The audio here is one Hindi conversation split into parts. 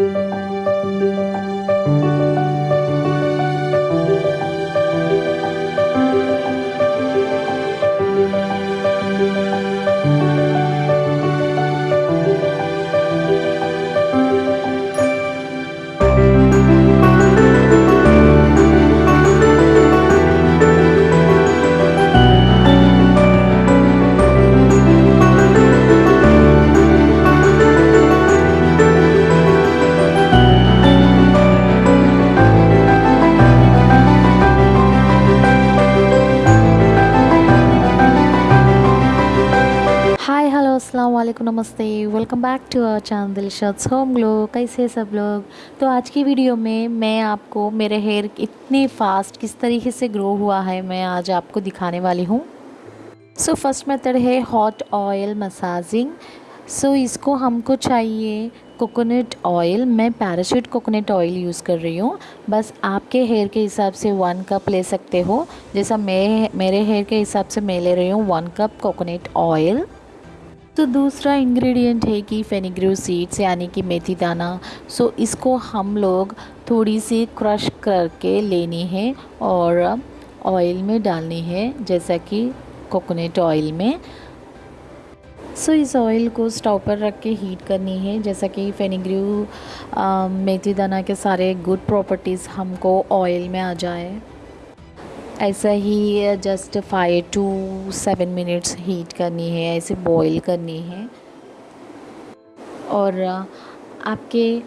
you वालेकुम नमस्ते। Welcome back to our channel Dilshad home glow कैसे सब लोग? तो आज की वीडियो में मैं आपको, मेरे हेयर इतने फास्ट किस तरीके से ग्रो हुआ है, मैं आज आपको दिखाने वाली हूँ। सो फ़र्स्ट मेथड है हॉट ऑयल मसाजिंग सो इसको हमको चाहिए कोकोनट ऑयल मैं पैराशूट कोकोनट ऑयल यूज़ कर रही हूँ। बस आपके हेयर के हिसाब से वन कप ले सकते हो। जैसा मैं, मेरे हेयर के हिसाब से मैं ले रही हूँ वन कप कोकोनट ऑयल तो दूसरा इंग्रेडिएंट है कि फेनिग्रू सीड्स यानी कि मेथी दाना। सो इसको हम लोग थोड़ी सी क्रश करके लेनी है और ऑयल में डालनी है, जैसा कि कोकोनट ऑयल में। सो इस ऑयल को स्टोव पर रख के हीट करनी है, जैसा कि फेनिग्रू मेथी दाना के सारे गुड प्रॉपर्टीज़ हमको ऑयल में आ जाए। ऐसा ही just five to seven minutes heat करनी है, ऐसे बॉईल करनी है। और आपके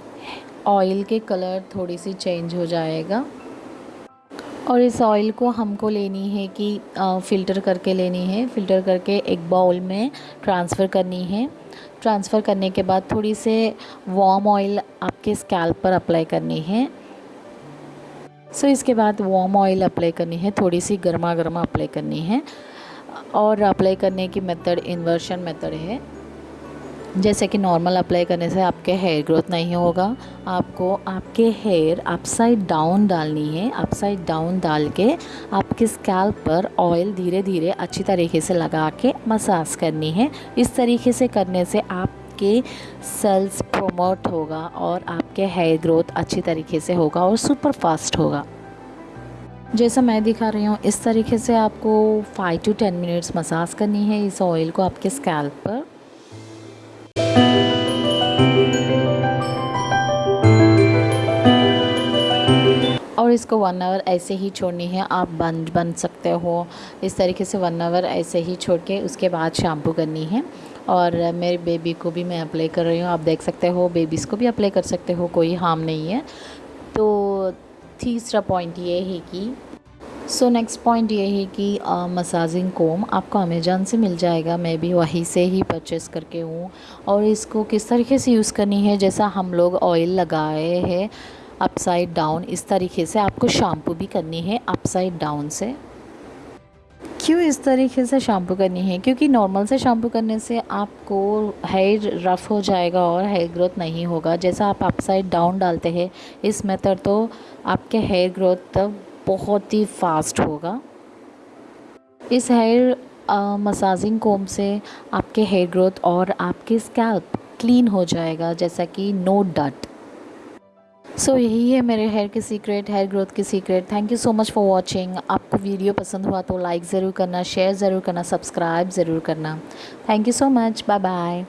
ऑयल के कलर थोड़ी सी चेंज हो जाएगा। और इस ऑयल को हमको लेनी है कि फ़िल्टर करके लेनी है। फ़िल्टर करके एक बाउल में ट्रांसफ़र करनी है। ट्रांसफ़र करने के बाद थोड़ी से वार्म ऑयल आपके स्कैल्प पर अप्लाई करनी है। सो इसके बाद वार्म ऑयल अप्लाई करनी है थोड़ी सी गर्मा गर्मा अप्लाई करनी है। और अप्लाई करने की मेथड इन्वर्शन मेथड है। जैसे कि नॉर्मल अप्लाई करने से आपके हेयर ग्रोथ नहीं होगा। आपको, आपके हेयर अपसाइड डाउन डालनी है। अपसाइड डाउन डाल के आपके स्कैल्प पर ऑयल धीरे धीरे अच्छी तरीके से लगा के मसाज करनी है। इस तरीके से करने से आप आपके सेल्स प्रोमोट होगा और आपके हेयर ग्रोथ अच्छी तरीके से होगा और सुपर फास्ट होगा। जैसा मैं दिखा रही हूँ, इस तरीके से आपको five to ten minutes massage करनी है इस ऑयल को आपके स्कैल्प पर। और इसको वन आवर ऐसे ही छोड़नी है, आप बन बन सकते हो। इस तरीके से वन आवर ऐसे ही छोड़ के उसके बाद शैम्पू करनी है। और मेरे बेबी को भी मैं अप्लाई कर रही हूँ। आप देख सकते हो बेबीज़ को भी अप्लाई कर सकते हो, कोई हार्म नहीं है। तो तीसरा पॉइंट ये है कि सो नेक्स्ट पॉइंट ये है कि मसाजिंग कोम आपको अमेज़न से मिल जाएगा। मैं भी वहीं से ही परचेज़ करके हूँ। और इसको किस तरीके से यूज़ करनी है? जैसा हम लोग ऑयल लगाए हैं अपसाइड डाउन इस तरीके से आपको शैम्पू भी करनी है अपसाइड डाउन से। क्यों इस तरीके से शैम्पू करनी है? क्योंकि नॉर्मल से शैम्पू करने से आपको हेयर रफ़ हो जाएगा और हेयर ग्रोथ नहीं होगा। जैसा आप अपसाइड डाउन डालते हैं, इस मेथड तो आपके हेयर ग्रोथ बहुत ही फास्ट होगा। इस हेयर मसाजिंग कोम से आपके हेयर ग्रोथ और आपके स्कैल्प क्लीन हो जाएगा, जैसा कि नो डट सो यही है मेरे हेयर के सीक्रेट हेयर ग्रोथ के secret thank you so much for watching आपको वीडियो पसंद हुआ तो लाइक ज़रूर करना शेयर ज़रूर करना सब्सक्राइब ज़रूर करना। Thank you so much bye bye